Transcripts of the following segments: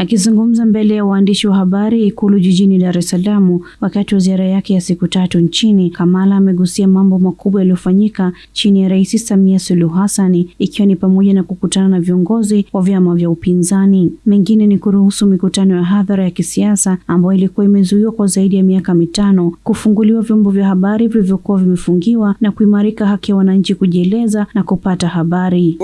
Akizungumza mbele ya waandishi wa habari Ikulu jijini Dar es Salaam wakati wa ziara yake ya siku tatu nchini, Kamala amegusia mambo makubwa yaliyofanyika chini ya Rais Samia Suluhu Hassan, ikiwa ni pamoja na kukutana na viongozi wa vyama vya upinzani. Mengine ni kuruhusu mikutano ya hadhara ya kisiasa ambayo ilikuwa imezuiwa kwa zaidi ya miaka mitano, kufunguliwa vyombo vya habari vilivyokuwa vimefungiwa na kuimarika haki ya wananchi kujieleza na kupata habari.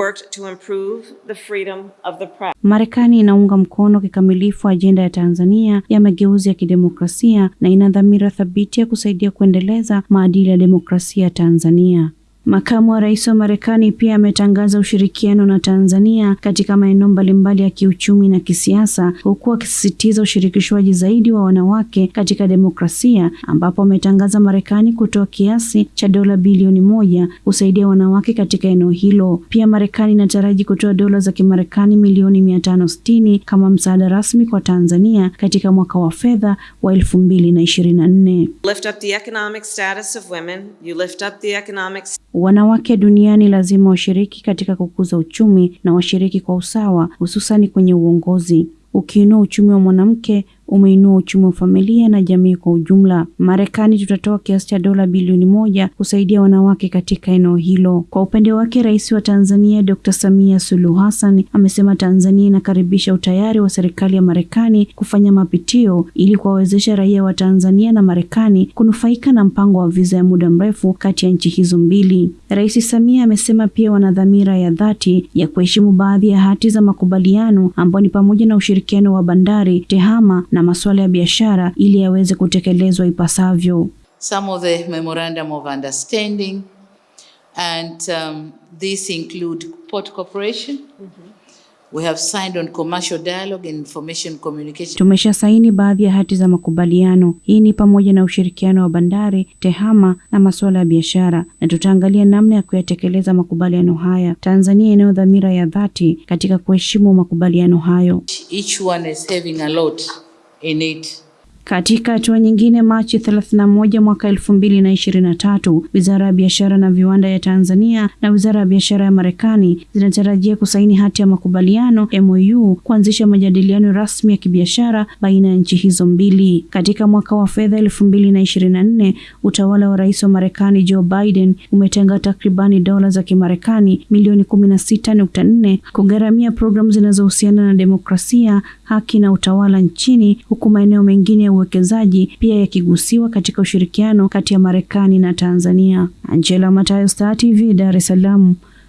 Marekani inaunga mkono kikamilifu ajenda ya Tanzania ya mageuzi ya kidemokrasia na ina dhamira thabiti ya kusaidia kuendeleza maadili ya demokrasia Tanzania. Makamu wa Rais wa Marekani pia ametangaza ushirikiano na Tanzania katika maeneo mbalimbali ya kiuchumi na kisiasa, huku akisisitiza ushirikishwaji zaidi wa wanawake katika demokrasia, ambapo ametangaza Marekani kutoa kiasi cha dola bilioni moja kusaidia wanawake katika eneo hilo. Pia Marekani inataraji kutoa dola za Kimarekani milioni mia tano sitini kama msaada rasmi kwa Tanzania katika mwaka wa fedha wa elfu mbili na ishirini na nne. Wanawake duniani lazima washiriki katika kukuza uchumi na washiriki kwa usawa, hususani kwenye uongozi. Ukiinua uchumi wa mwanamke umeinua uchumi wa familia na jamii kwa ujumla. Marekani tutatoa kiasi cha dola bilioni moja kusaidia wanawake katika eneo hilo. Kwa upande wake, Rais wa Tanzania Dr. Samia Suluhu Hassan amesema Tanzania inakaribisha utayari wa serikali ya Marekani kufanya mapitio ili kuwawezesha raia wa Tanzania na Marekani kunufaika na mpango wa viza ya muda mrefu kati ya nchi hizo mbili. Rais Samia amesema pia wana dhamira ya dhati ya kuheshimu baadhi ya hati za makubaliano ambayo ni pamoja na ushirikiano wa bandari, tehama na masuala ya biashara ili yaweze kutekelezwa ipasavyo. Some of the memorandum of understanding and um, this include port cooperation. Mm -hmm. We have signed on commercial dialogue and information communication. Tumesha saini baadhi ya hati za makubaliano. Hii ni pamoja na ushirikiano wa bandari, tehama na masuala ya biashara, na tutaangalia namna ya kuyatekeleza makubaliano haya. Tanzania inayo dhamira ya dhati katika kuheshimu makubaliano hayo. Each one is having a lot innate Katika hatua nyingine, Machi 31 mwaka 2023, Wizara ya Biashara na Viwanda ya Tanzania na Wizara ya Biashara ya Marekani zinatarajia kusaini hati ya makubaliano MOU kuanzisha majadiliano rasmi ya kibiashara baina ya nchi hizo mbili. Katika mwaka wa fedha 2024, utawala wa Rais wa Marekani Joe Biden umetenga takribani dola za Kimarekani milioni 16.4 kugharamia programu zinazohusiana na demokrasia, haki na utawala nchini, huku maeneo mengine uwekezaji pia yakigusiwa katika ushirikiano kati ya Marekani na Tanzania. Angela Matayo, Star TV, Dar es Salaam.